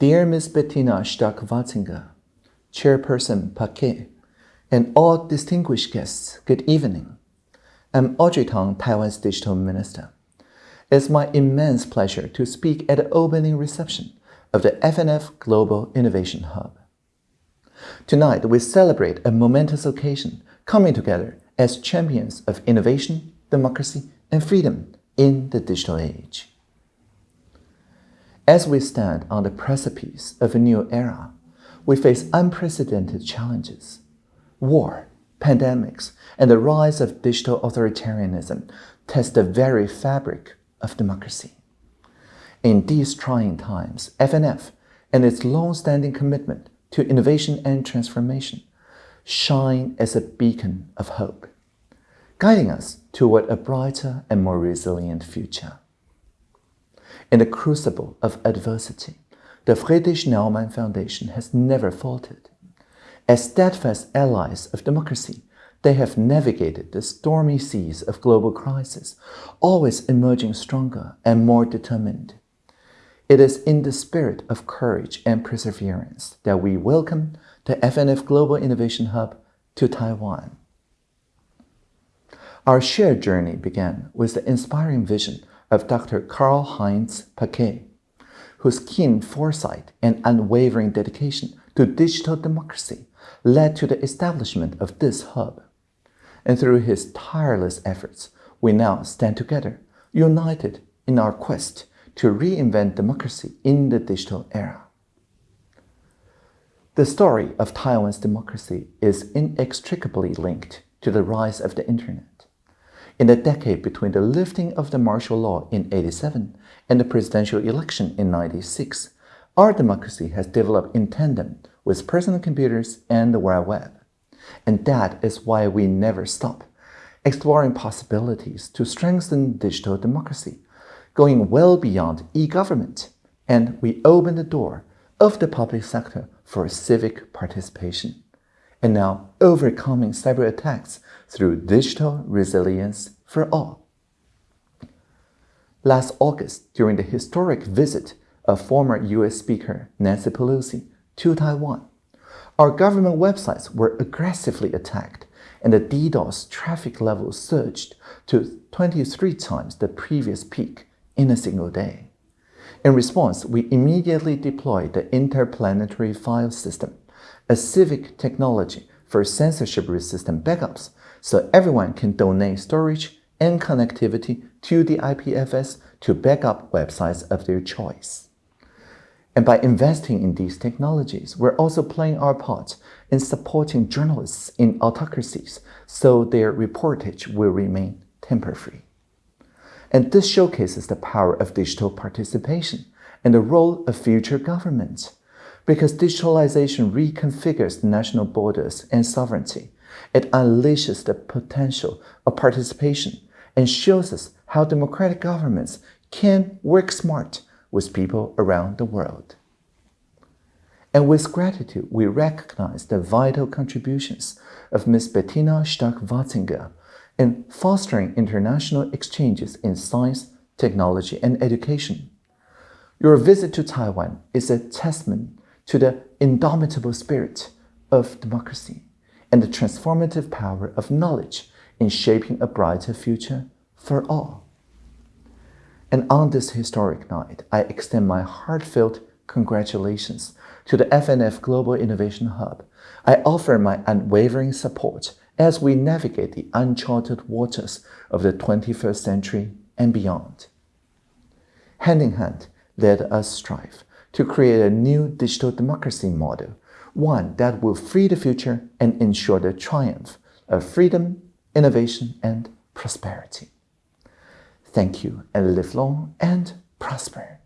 Dear Ms. Bettina Stark-Watzinger, Chairperson Paquet, and all distinguished guests, good evening. I'm Audrey Tang, Taiwan's Digital Minister. It's my immense pleasure to speak at the opening reception of the FNF Global Innovation Hub. Tonight, we celebrate a momentous occasion coming together as champions of innovation, democracy, and freedom in the digital age. As we stand on the precipice of a new era, we face unprecedented challenges. War, pandemics, and the rise of digital authoritarianism test the very fabric of democracy. In these trying times, FNF and its long-standing commitment to innovation and transformation shine as a beacon of hope, guiding us toward a brighter and more resilient future. In the crucible of adversity, the Friedrich Naumann Foundation has never faltered. As steadfast allies of democracy, they have navigated the stormy seas of global crisis, always emerging stronger and more determined. It is in the spirit of courage and perseverance that we welcome the FNF Global Innovation Hub to Taiwan. Our shared journey began with the inspiring vision of Dr. Karl-Heinz Paquet, whose keen foresight and unwavering dedication to digital democracy led to the establishment of this hub. And through his tireless efforts, we now stand together, united in our quest to reinvent democracy in the digital era. The story of Taiwan's democracy is inextricably linked to the rise of the Internet. In the decade between the lifting of the martial law in 87 and the presidential election in 96, our democracy has developed in tandem with personal computers and the World Web. And that is why we never stop, exploring possibilities to strengthen digital democracy, going well beyond e-government, and we open the door of the public sector for civic participation, and now overcoming cyber attacks through digital resilience for all. Last August, during the historic visit of former U.S. Speaker Nancy Pelosi to Taiwan. Our government websites were aggressively attacked and the DDoS traffic level surged to 23 times the previous peak in a single day. In response, we immediately deployed the Interplanetary File System, a civic technology for censorship-resistant backups so everyone can donate storage and connectivity to the IPFS to backup websites of their choice. And by investing in these technologies, we're also playing our part in supporting journalists in autocracies so their reportage will remain tamper-free. And this showcases the power of digital participation and the role of future governments. Because digitalization reconfigures national borders and sovereignty, it unleashes the potential of participation and shows us how democratic governments can work smart with people around the world. And with gratitude, we recognize the vital contributions of Ms. Bettina Stark-Watzinger in fostering international exchanges in science, technology, and education. Your visit to Taiwan is a testament to the indomitable spirit of democracy and the transformative power of knowledge in shaping a brighter future for all. And on this historic night, I extend my heartfelt congratulations to the FNF Global Innovation Hub. I offer my unwavering support as we navigate the uncharted waters of the 21st century and beyond. Hand in hand, let us strive to create a new digital democracy model, one that will free the future and ensure the triumph of freedom, innovation, and prosperity. Thank you and live long and prosper.